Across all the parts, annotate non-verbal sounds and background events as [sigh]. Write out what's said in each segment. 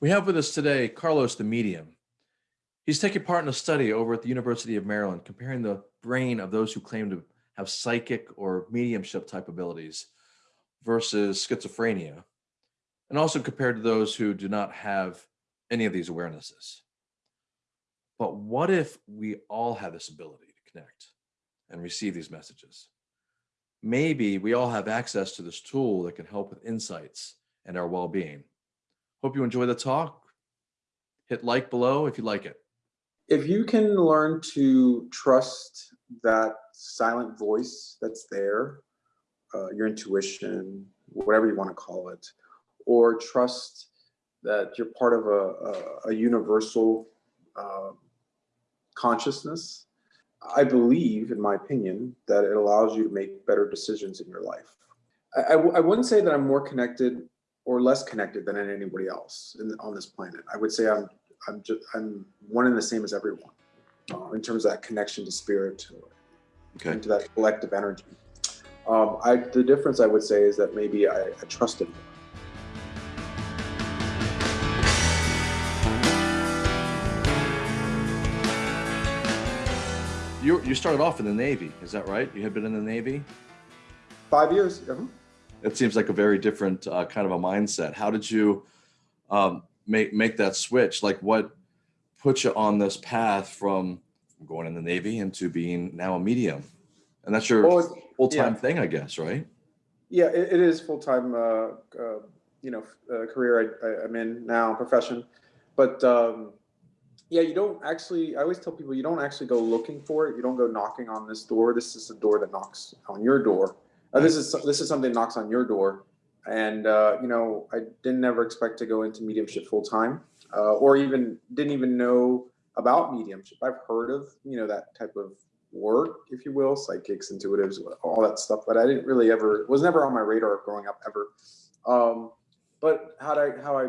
We have with us today Carlos the Medium. He's taking part in a study over at the University of Maryland comparing the brain of those who claim to have psychic or mediumship type abilities versus schizophrenia, and also compared to those who do not have any of these awarenesses. But what if we all have this ability to connect and receive these messages? Maybe we all have access to this tool that can help with insights and our well-being. Hope you enjoy the talk. Hit like below if you like it. If you can learn to trust that silent voice that's there, uh, your intuition, whatever you want to call it, or trust that you're part of a, a, a universal uh, consciousness, I believe, in my opinion, that it allows you to make better decisions in your life. I, I, I wouldn't say that I'm more connected or less connected than anybody else in, on this planet. I would say I'm I'm just I'm one and the same as everyone uh, in terms of that connection to spirit, okay. into that collective energy. Um, I, the difference I would say is that maybe I, I trust it more. You, you started off in the Navy, is that right? You had been in the Navy? Five years. Uh -huh. It seems like a very different uh, kind of a mindset. How did you um, make make that switch? Like what put you on this path from going in the Navy into being now a medium? And that's your well, full-time yeah. thing, I guess, right? Yeah, it, it is full-time, uh, uh, you know, uh, career I, am in now, profession. But um, yeah, you don't actually, I always tell people you don't actually go looking for it. You don't go knocking on this door. This is a door that knocks on your door. Uh, this is this is something that knocks on your door. And, uh, you know, I didn't ever expect to go into mediumship full time uh, or even didn't even know about mediumship. I've heard of, you know, that type of work, if you will, psychics, intuitives, all that stuff, but I didn't really ever, was never on my radar growing up ever. Um, but how I, how I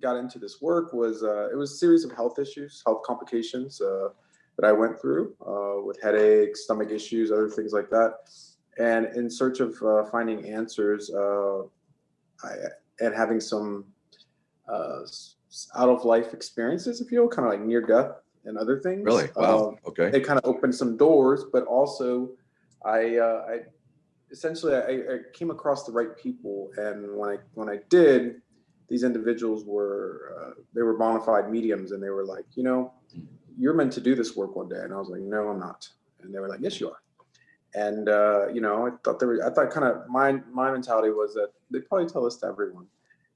got into this work was, uh, it was a series of health issues, health complications uh, that I went through uh, with headaches, stomach issues, other things like that. And in search of uh, finding answers, uh, I, and having some uh, out of life experiences, if you will, kind of like near death and other things. Really? Wow. Um, okay. It kind of opened some doors, but also I, uh, I essentially I, I, came across the right people, and when I when I did, these individuals were uh, they were bona fide mediums, and they were like, you know, you're meant to do this work one day, and I was like, no, I'm not, and they were like, yes, you are. And uh, you know, I thought there were, I thought kind of my my mentality was that they probably tell this to everyone.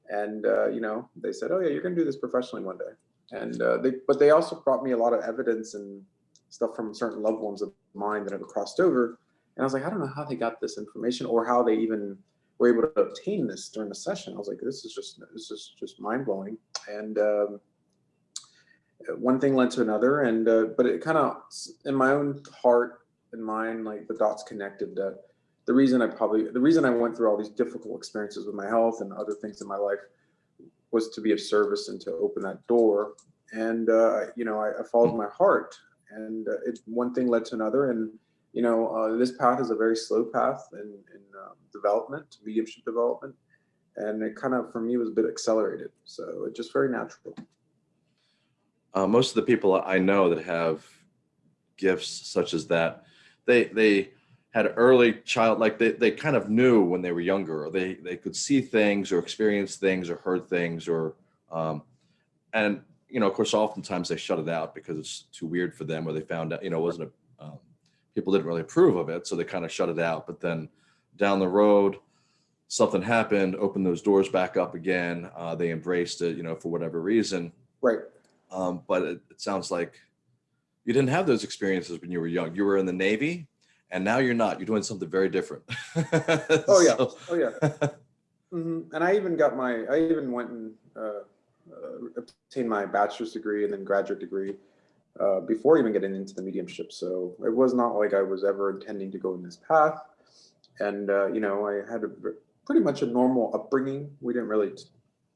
And uh, you know, they said, "Oh yeah, you're to do this professionally one day." And uh, they, but they also brought me a lot of evidence and stuff from certain loved ones of mine that have crossed over. And I was like, I don't know how they got this information or how they even were able to obtain this during the session. I was like, this is just this is just mind blowing. And um, one thing led to another, and uh, but it kind of in my own heart and mind, like the dots connected that the reason I probably, the reason I went through all these difficult experiences with my health and other things in my life was to be of service and to open that door. And, uh, you know, I, I followed my heart and uh, it, one thing led to another. And, you know, uh, this path is a very slow path in, in um, development, mediumship development. And it kind of, for me, was a bit accelerated. So it's just very natural. Uh, most of the people I know that have gifts such as that, they, they, had early child, like they, they kind of knew when they were younger, or they, they could see things or experience things or heard things or, um, and, you know, of course, oftentimes they shut it out because it's too weird for them or they found out, you know, it wasn't a, um, people didn't really approve of it. So they kind of shut it out. But then down the road, something happened, opened those doors back up again. Uh, they embraced it, you know, for whatever reason. Right. Um, but it, it sounds like you didn't have those experiences when you were young. You were in the Navy and now you're not. You're doing something very different. [laughs] oh yeah, so. oh yeah. Mm -hmm. And I even got my, I even went and uh, uh, obtained my bachelor's degree and then graduate degree uh, before even getting into the mediumship. So it was not like I was ever intending to go in this path. And uh, you know, I had a pretty much a normal upbringing. We didn't really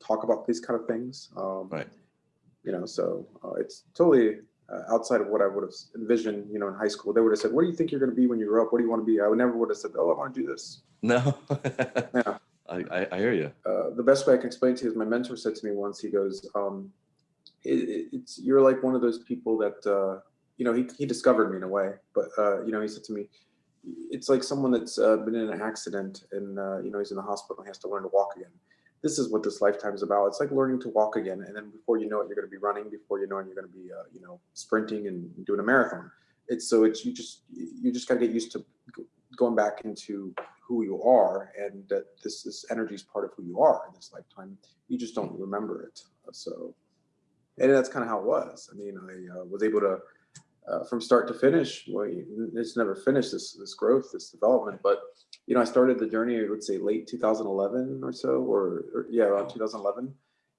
talk about these kind of things. Um, right. You know, so uh, it's totally uh, outside of what I would have envisioned, you know, in high school, they would have said, what do you think you're going to be when you grow up? What do you want to be? I would never would have said, oh, I want to do this. No. yeah. [laughs] I, I, I hear you. uh, the best way I can explain to you is my mentor said to me once, he goes, um, it, it- it's, you're like one of those people that, uh, you know, he, he discovered me in a way, but, uh, you know, he said to me, it's like someone that's uh, been in an accident and, uh, you know, he's in the hospital and he has to learn to walk again. This is what this lifetime is about. It's like learning to walk again. And then before you know it, you're going to be running. Before you know it, you're going to be, uh, you know, sprinting and doing a marathon. It's so it's, you just, you just got to get used to going back into who you are and that this this energy is part of who you are in this lifetime you just don't remember it so and that's kind of how it was i mean i uh, was able to uh, from start to finish well it's never finished this this growth this development but you know i started the journey i would say late 2011 or so or, or yeah around 2011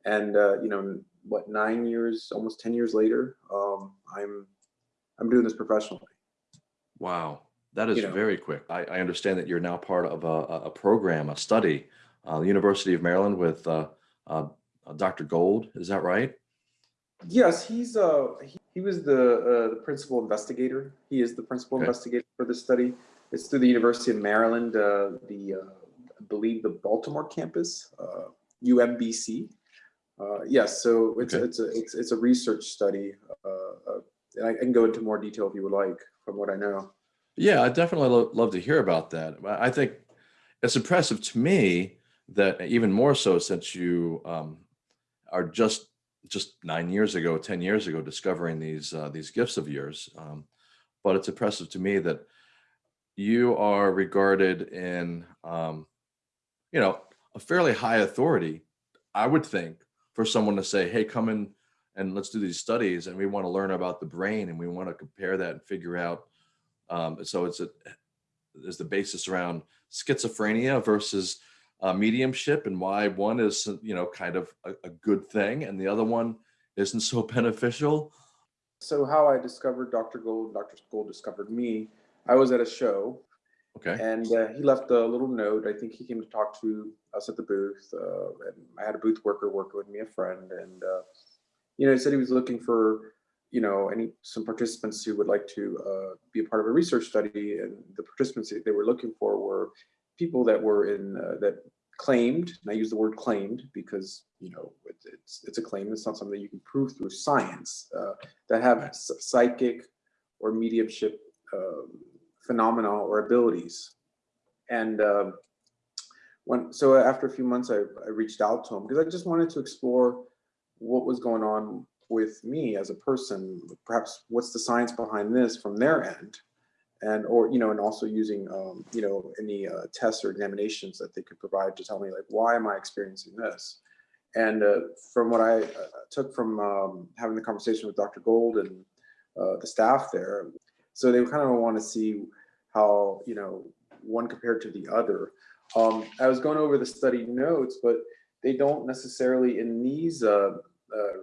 and uh, you know what nine years almost 10 years later um, i'm i'm doing this professionally Wow, that is You know. very quick. I, I understand that you're now part of a, a- program, a study, uh, the University of Maryland with uh, uh, uh, Dr. Gold. Is that right? Yes, he's uh he, he was the uh, the principal investigator. He is the principal Okay. investigator for this study. It's through the University of Maryland, uh, the uh, I believe the Baltimore campus, uh, UMBC. Uh, yes, so it's Okay. it's a it's it's a research study. Uh, uh, and I, can go into more detail if you would like, from what I know. Yeah, I definitely lo- love to hear about that. I I think it's impressive to me that even more so since you um, are just just nine years ago, ten years ago, discovering these uh, these gifts of yours. Um, but it's impressive to me that you are regarded in um, you know a fairly high authority. I would think for someone to say, "Hey, come in and let's do these studies, and we want to learn about the brain, and we want to compare that and figure out." Um, so it's a is the basis around schizophrenia versus uh, mediumship and why one is you know kind of a, a good thing and the other one isn't so [laughs] beneficial. So how I discovered Dr. Gold, Dr. Gold discovered me. I was at a show Okay. And uh, he left a little note. I think he came to talk to us at the booth. Uh, and I had a booth worker working with me, a friend, and uh, you know, he said he was looking for you know any some participants who would like to uh, be a part of a research study. And the participants they were looking for were people that were in uh, that claimed. And I use the word claimed because you know it, it's it's a claim. It's not something you can prove through science. Uh, that have psychic or mediumship. Um, phenomena or abilities. And um, when so after a few months, I, I reached out to him because I just wanted to explore what was going on with me as a person. Perhaps what's the science behind this from their end, and or you know, and also using um, you know any uh, tests or examinations that they could provide to tell me like why am I experiencing this. And uh, from what I uh, took from um, having the conversation with Dr. Gold and uh, the staff there, so they kind of want to see how you know one compared to the other. Um, I was going over the study notes, but they don't necessarily in these uh, uh,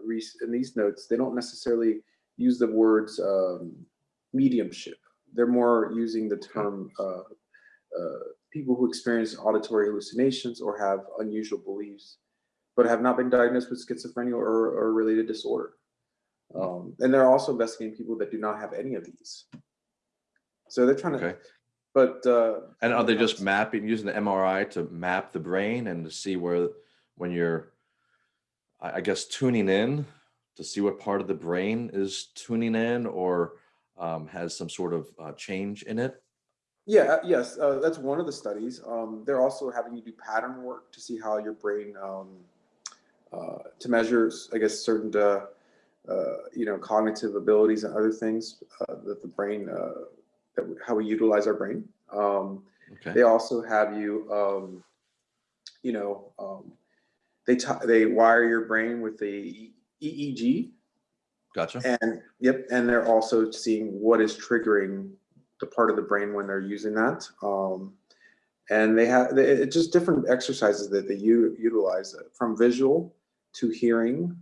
in these notes they don't necessarily use the words um, mediumship. They're more using the term uh, uh, people who experience auditory hallucinations or have unusual beliefs, but have not been diagnosed with schizophrenia or, or related disorder. Um, and they're also investigating people that do not have any of these. So they're trying to, Okay. but uh, And are they just mapping using the MRI to map the brain and to see where when you're I guess tuning in to see what part of the brain is tuning in or um, has some sort of uh, change in it? yeah, uh, yes, uh, that's one of the studies. Um, they're also having you do pattern work to see how your brain um, uh, to measure, I guess, certain uh, you know cognitive abilities and other things uh, that the brain uh, that how we utilize our brain. Um, Okay. They also have you, um, you know, um, they they wire your brain with the EEG, Gotcha. and yep, and they're also seeing what is triggering the part of the brain when they're using that. Um, and they have it's just different exercises that they utilize uh, from visual to hearing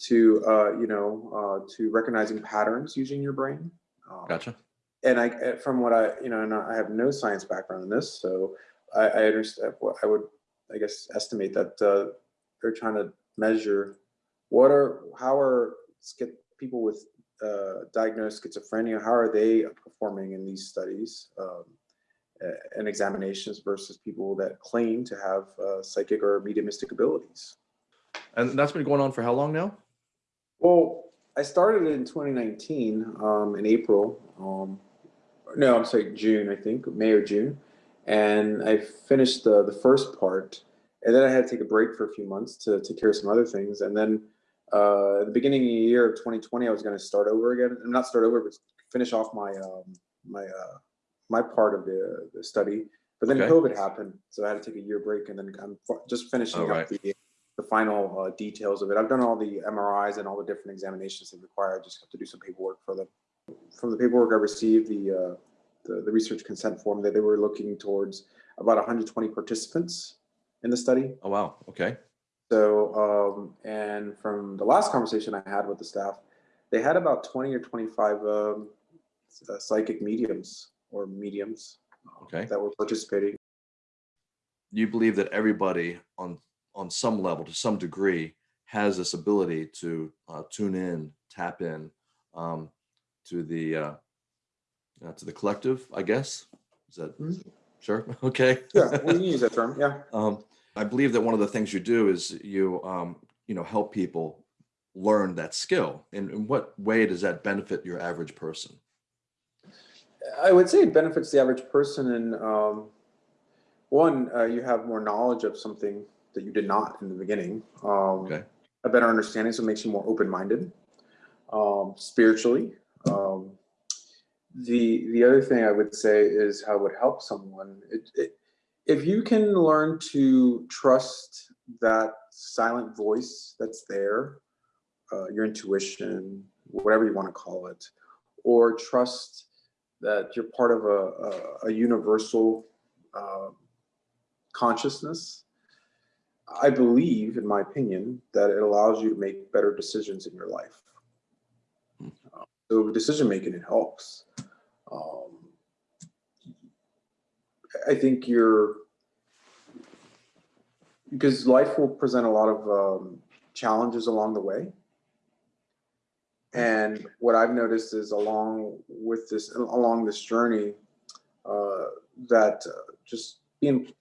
to uh, you know uh, to recognizing patterns using your brain. Um, Gotcha. and I, uh, from what I, you know, and I have no science background in this, so I, I understand what I would, I guess, estimate that uh, they're trying to measure what are, how are people with uh, diagnosed schizophrenia, how are they performing in these studies, um, uh, and examinations versus people that claim to have uh, psychic or mediumistic abilities. And that's been going on for how long now? Well, I started in 2019 um, in April. Um, no, I'm sorry, June, I think, May or June. And I finished the, the first part. And then I had to take a break for a few months to take care of some other things. And then uh, at the beginning of the year of 2020, I was going to start over again. I'm Not start over, but finish off my um, my uh, my part of the, the study. But then Okay. COVID happened, so I had to take a year break. And then I'm just finishing Oh, up right. the the final uh, details of it. I've done all the MRIs and all the different examinations they require. I just have to do some paperwork for them. From the paperwork I received, the, uh, the, the research consent form that they were looking towards about 120 participants in the study. Oh, wow. Okay. So, um, and from the last conversation I had with the staff, they had about 20 or 25 um, uh, psychic mediums or mediums Okay. that were participating. You believe that everybody on on some level, to some degree, has this ability to uh, tune in, tap in um, to the uh, uh, to the collective. I guess is that Mhm. sure? [laughs] Okay. Yeah, we can use that term. Yeah. [laughs] Um, I believe that one of the things you do is you, um, you know, help people learn that skill. And in what way does that benefit your average person? I would say it benefits the average person in um, one, uh, you have more knowledge of something that you did not in the beginning. Um, Okay. A better understanding, so it makes you more open-minded um, spiritually. Um, the the other thing I would say is how it would help someone. It, it, if you can learn to trust that silent voice that's there, uh, your intuition, whatever you want to call it, or trust that you're part of a, a, a universal uh, consciousness. I believe, in my opinion, that it allows you to make better decisions in your life. Uh, so decision making, it helps. Um, I think you're because life will present a lot of um, challenges along the way. And what I've noticed is along with this, along this journey, uh, that uh, just being,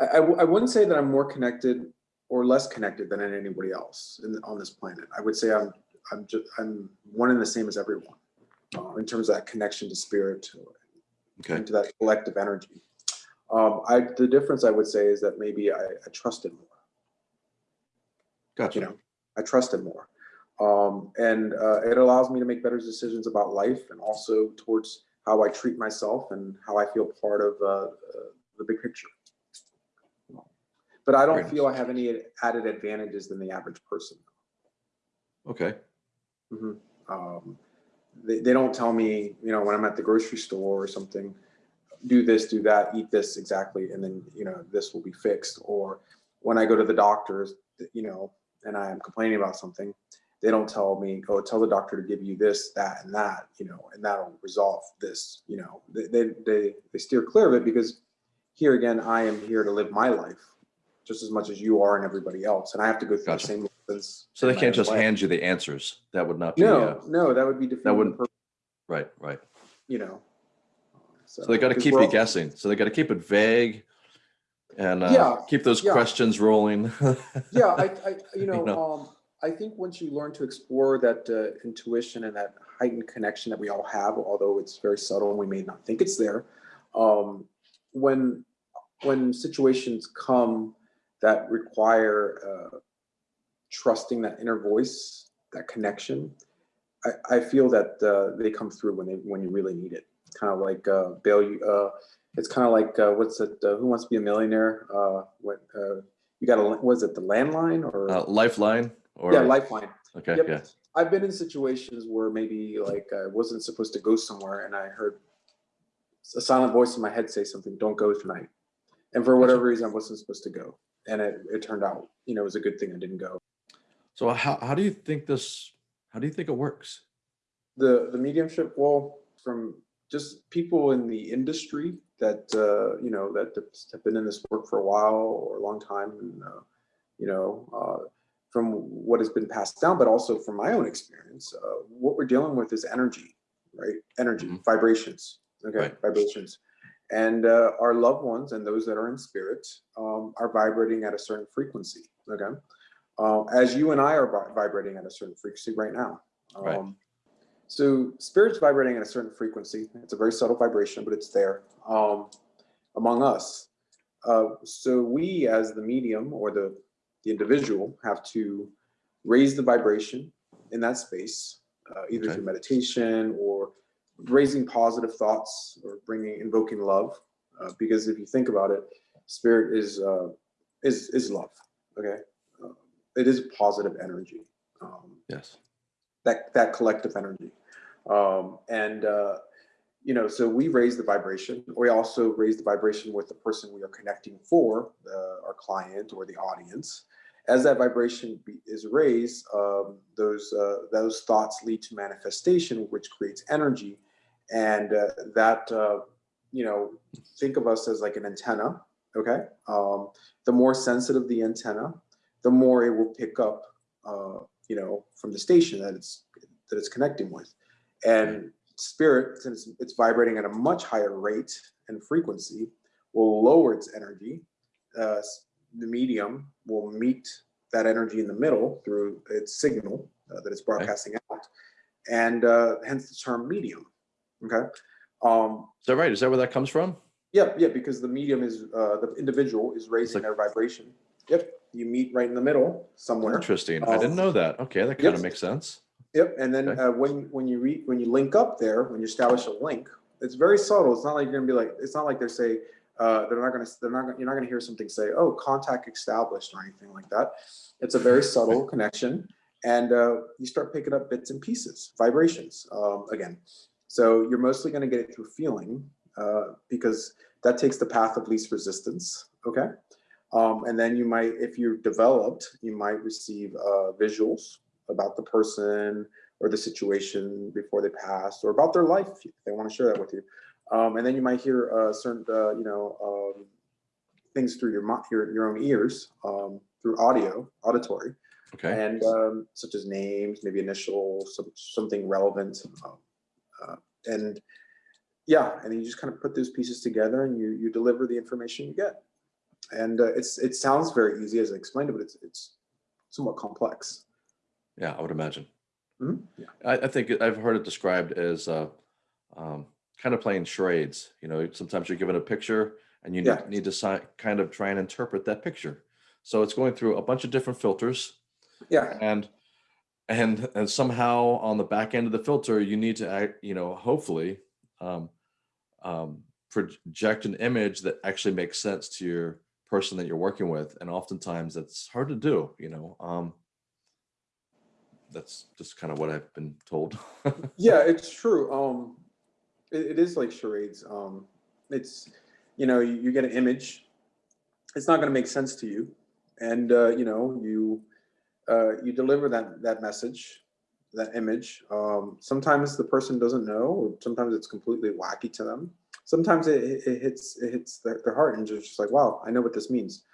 I, I wouldn't say that I'm more connected or less connected than anybody else in, on this planet. I would say I'm, I'm just, I'm one and the same as everyone uh, in terms of that connection to spirit, Okay. into that collective energy. Um, I, the difference I would say is that maybe I, I trusted more Gotcha. you know i trust it more um, and uh, it allows me to make better decisions about life and also towards how i treat myself and how i feel part of uh, uh, the big picture but i don't Very feel i have any added advantages than the average person. Okay. Mhm. um, they, they don't tell me you know when i'm at the grocery store or something do this do that eat this exactly and then you know this will be fixed. Or when i go to the doctors you know and i am complaining about something they don't tell me oh tell the doctor to give you this that and that you know and that'll resolve this you know. They they, they, they steer clear of it because here again i am here to live my life just as much as you are and everybody else and i have to go through Gotcha. the same lessons So they can't just way. hand you the answers. That would not be. no Uh, no that would be defeating the wouldn't- right. Right. you know So they got to keep you guessing. So they got to keep it vague and uh, Yeah, keep those yeah. questions rolling. yeah I, [laughs] I you know, know. um i think once you learn to explore that uh, intuition and that heightened connection that we all have although it's very subtle and we may not think it's there um when when situations come that require uh, trusting that inner voice that connection i i feel that uh, they come through when they when you really need it. Kind of like uh bail you uh it's kind of like uh, what's it uh, who wants to be a millionaire? Uh what uh you got a was it the landline or? Uh, lifeline or? Yeah lifeline. Okay. yep. Yeah. i've been in situations where maybe like i wasn't supposed to go somewhere and i heard a silent voice in my head say something don't go tonight. And for whatever reason i wasn't supposed to go and it, it turned out you know it was a good thing i didn't go So how, how do you think this, how do you think it works? the the mediumship well from just people in the industry that uh, you know that have been in this work for a while or a long time and uh, you know uh, from what has been passed down but also from my own experience uh, what we're dealing with is energy right energy Mhm. vibrations okay Right. vibrations And uh, our loved ones and those that are in spirit um, are vibrating at a certain frequency. Okay. Uh, as you and I are vibrating at a certain frequency right now. Um, Right. So spirit's vibrating at a certain frequency. It's a very subtle vibration, but it's there um, among us. Uh, so we, as the medium or the the individual, have to raise the vibration in that space, uh, either Okay. through meditation or raising positive thoughts or bringing invoking love. Uh, because if you think about it, spirit is uh, is is love. Okay, uh, it is positive energy. Um, Yes. that that collective energy um and uh you know so we raise the vibration we also raise the vibration with the person we are connecting for our client or the audience as that vibration be, is raised um those uh, those thoughts lead to manifestation which creates energy and uh, that uh, you know think of us as like an antenna okay um the more sensitive the antenna the more it will pick up uh you know from the station that it's that it's connecting with. And spirit, since it's vibrating at a much higher rate and frequency, will lower its energy. Uh, the medium will meet that energy in the middle through its signal uh, that it's broadcasting out, and uh, hence the term medium. Okay. Um, Is that right? Is that where that comes from? yeah, yeah, because the medium is uh, the individual is raising like- their vibration. Yep, you meet right in the middle somewhere. Interesting. I Um, didn't know that. Okay, that kind of makes sense. Yep, and then Okay. uh, when when you re, when you link up there, when you establish a link, it's very subtle. It's not like you're gonna be like, it's not like they're say uh, they're not gonna they're not gonna, you're not gonna hear something say, oh, contact established or anything like that. It's a very subtle [laughs] connection, and uh, you start picking up bits and pieces, vibrations um, again. So you're mostly gonna get it through feeling uh, because that takes the path of least resistance. Okay. Um, and then you might, if you're developed, you might receive uh, visuals about the person or the situation before they passed or about their life if they want to share that with you um, and then you might hear uh, certain uh, you know um, things through your, your your own ears um, through audio auditory Okay. and um, such as names maybe initials some, something relevant um, uh, and yeah and you just kind of put those pieces together and you you deliver the information you get and uh, it's it sounds very easy as i explained it but it's it's somewhat complex Yeah, I would imagine. Mhm. Yeah. I, I think I've heard it described as uh, um, kind of playing charades. You know, sometimes you're given a picture and you Yeah. need, need to kind of try and interpret that picture. So it's going through a bunch of different filters, yeah and and and somehow on the back end of the filter, you need to act. You know, hopefully, um, um, project an image that actually makes sense to your person that you're working with, and oftentimes that's hard to do. You know. Um, that's just kind of what I've been told. [laughs] yeah it's true um it, it is like charades um it's you know you, you get an image it's not going to make sense to you and uh you know you uh you deliver that that message that image. Um sometimes the person doesn't know or sometimes it's completely wacky to them. Sometimes it, it it hits it hits their, their heart and just like wow i know what this means.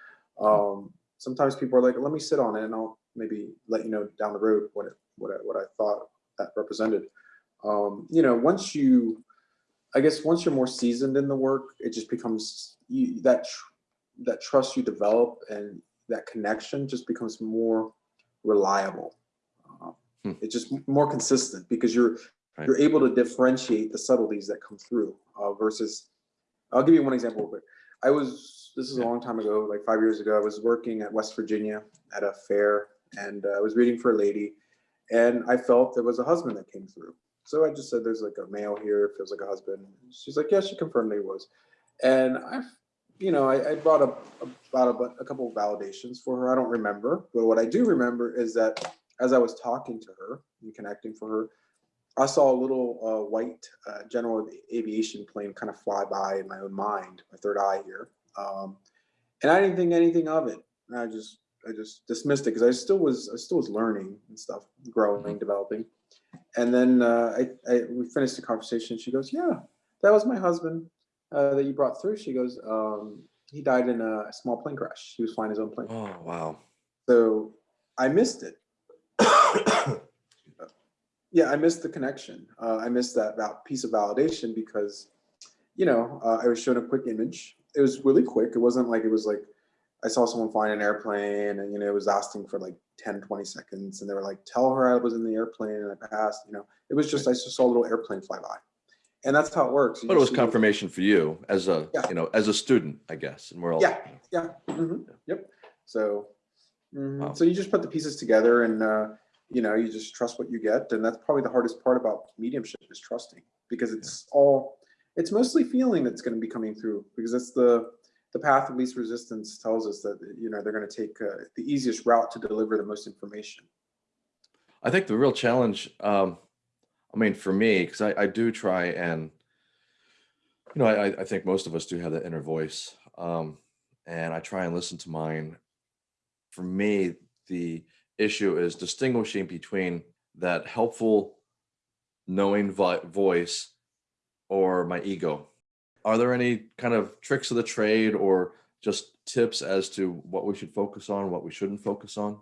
Um sometimes people are like let me sit on it and i'll maybe let you know down the road what it what I, what I thought that represented. Um, you know, once you, I guess, once you're more seasoned in the work, it just becomes you, that tr- that trust you develop and that connection just becomes more reliable. Uh, Hmm. It's just more consistent because you're Right. you're able to differentiate the subtleties that come through uh, versus. I'll give you one example real quick. I was this is a long time ago, like five years ago. I was working at West Virginia at a fair, and uh, I was reading for a lady, and I felt there was a husband that came through. So I just said, "There's like a male here. Feels like a husband." She's like, "Yeah." She confirmed that he was, and I, you know, I, I brought up about a, a couple of validations for her. I don't remember, but what I do remember is that as I was talking to her and connecting for her, I saw a little uh, white uh, general aviation plane kind of fly by in my own mind, my third eye here, um, and I didn't think anything of it. I just I just dismissed it because I still was I still was learning and stuff, growing, developing. And then uh, I, I we finished the conversation. She goes, "Yeah, that was my husband uh, that you brought through." She goes, um, "He died in a small plane crash. He was flying his own plane." oh wow. So I missed it. [coughs] yeah, I missed the connection. Uh, I missed that val- piece of validation because you know, uh, I was shown a quick image. It was really quick. It wasn't like it was like I saw someone flying an airplane and you know it was lasting for like 10, 20 seconds, and they were like, "Tell her I was in the airplane and I passed." You know, it was just I just saw a little airplane fly by, and that's how it works. You But it was confirmation for you as a, Yeah. you know, as a student, I guess, and we're all. Yeah. Yeah. mhm, Yep. So, mhm, Wow. so you just put the pieces together, and uh, you know, you just trust what you get, and that's probably the hardest part about mediumship is trusting, because it's all, it's mostly feeling that's going to be coming through, because that's the the path of least resistance tells us that you know they're going to take uh, the easiest route to deliver the most information. I think the real challenge, um, I mean, for me, because I, I do try and, you know, I, I- think most of us do have that inner voice, um, and I try and listen to mine. For me, the issue is distinguishing between that helpful, knowing voice or my ego. Are there any kind of tricks of the trade or just tips as to what we should focus on, what we shouldn't focus on?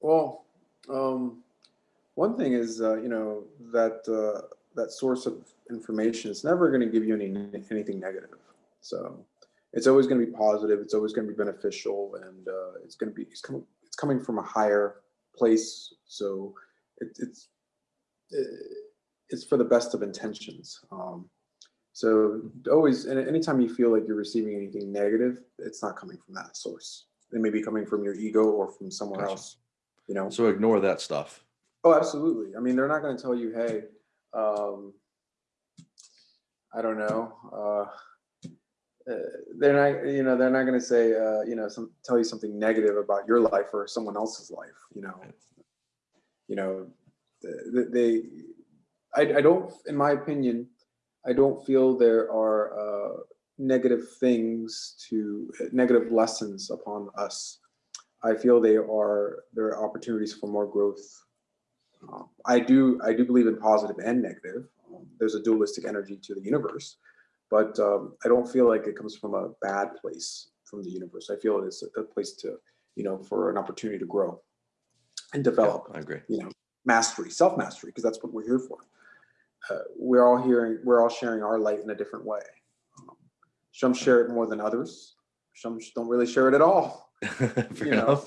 Well, um, one thing is, uh, you know, that uh, that source of information is never going to give you any anything negative. So it's always going to be positive. It's always going to be beneficial, and uh, it's going to be it's coming it's coming from a higher place. So it, it's it's for the best of intentions. Um, so always, and anytime you feel like you're receiving anything negative, it's not coming from that source. It may be coming from your ego or from somewhere Gotcha. else. You know. So ignore that stuff. Oh, absolutely. I mean, they're not going to tell you, hey, um, I don't know. Uh, uh, they're not, you know, they're not going to say, uh, you know, some tell you something negative about your life or someone else's life. You know, you know, they. I, I don't, in my opinion, I don't feel there are uh, negative things to negative lessons upon us. I feel they are there are opportunities for more growth um, I do I do believe in positive and negative. Um, there's a dualistic energy to the universe, but um, I don't feel like it comes from a bad place from the universe. I feel it is a place to you know for an opportunity to grow and Yeah, develop. I agree. You know, mastery, self mastery, because that's what we're here for. Uh, we're all hearing we're all sharing our light in a different way. Um, some share it more than others. Some don't really share it at all [laughs] you know,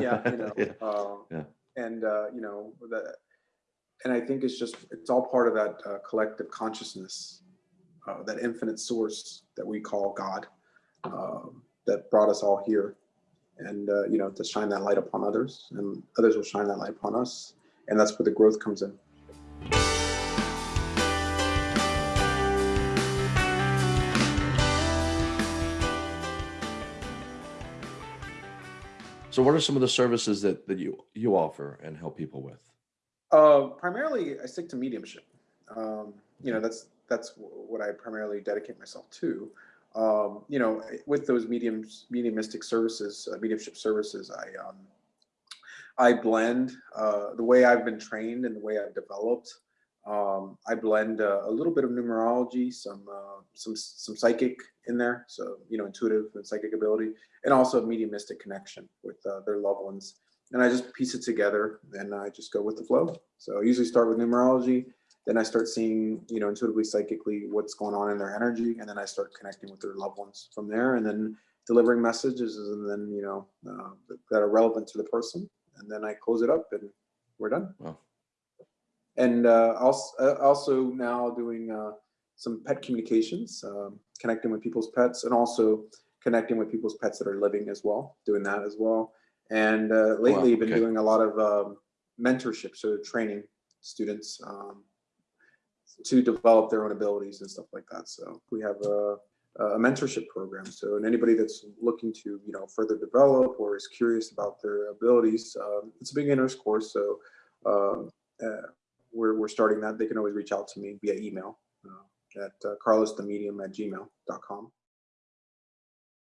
yeah, you know, [laughs] Yeah. uh, Yeah. And uh, you know that, and I think it's just it's all part of that uh, collective consciousness, uh, that infinite source that we call God, um, that brought us all here, and uh, you know to shine that light upon others, and others will shine that light upon us, and that's where the growth comes in. So what are some of the services that, that you, you offer and help people with? Uh, primarily, I stick to mediumship. Um, you know, that's that's what I primarily dedicate myself to. Um, you know, with those mediums, mediumistic services, uh, mediumship services, I um, I blend uh, the way I've been trained and the way I've developed. Um, I blend uh, a little bit of numerology, some uh, some some psychic in there, so you know, intuitive and psychic ability, and also mediumistic connection with uh, their loved ones and I just piece it together and I just go with the flow. So I usually start with numerology, then I start seeing, you know, intuitively, psychically what's going on in their energy, and then I start connecting with their loved ones from there, and then delivering messages, and then you know uh, that are relevant to the person, and then I close it up and we're done. Wow. And uh, also, uh, also now doing uh, some pet communications, um, connecting with people's pets, and also connecting with people's pets that are living as well, doing that as well. And uh, lately, been okay. doing a lot of um, mentorship, so training students um, to develop their own abilities and stuff like that. So we have a, a mentorship program. So and anybody that's looking to you know further develop or is curious about their abilities, um, it's a beginner's course. So um, uh, we're we're starting that. They can always reach out to me via email uh, at uh, carlosthemedium at gmail.com.